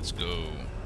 Let's go.